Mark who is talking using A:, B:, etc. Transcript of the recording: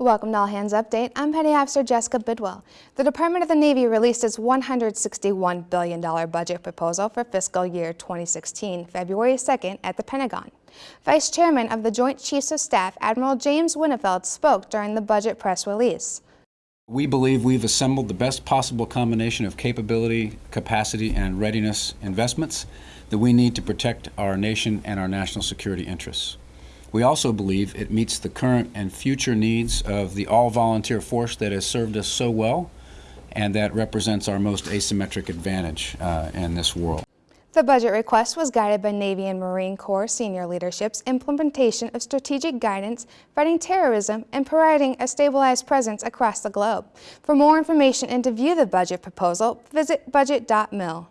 A: Welcome to All Hands Update. I'm Petty Officer Jessica Bidwell. The Department of the Navy released its $161 billion budget proposal for fiscal year 2016, February 2nd at the Pentagon. Vice Chairman of the Joint Chiefs of Staff, Admiral James Winnefeld, spoke during the budget press release.
B: We believe we've assembled the best possible combination of capability, capacity, and readiness investments that we need to protect our nation and our national security interests. We also believe it meets the current and future needs of the all-volunteer force that has served us so well and that represents our most asymmetric advantage uh, in this world.
A: The budget request was guided by Navy and Marine Corps senior leadership's implementation of strategic guidance, fighting terrorism, and providing a stabilized presence across the globe. For more information and to view the budget proposal, visit budget.mil.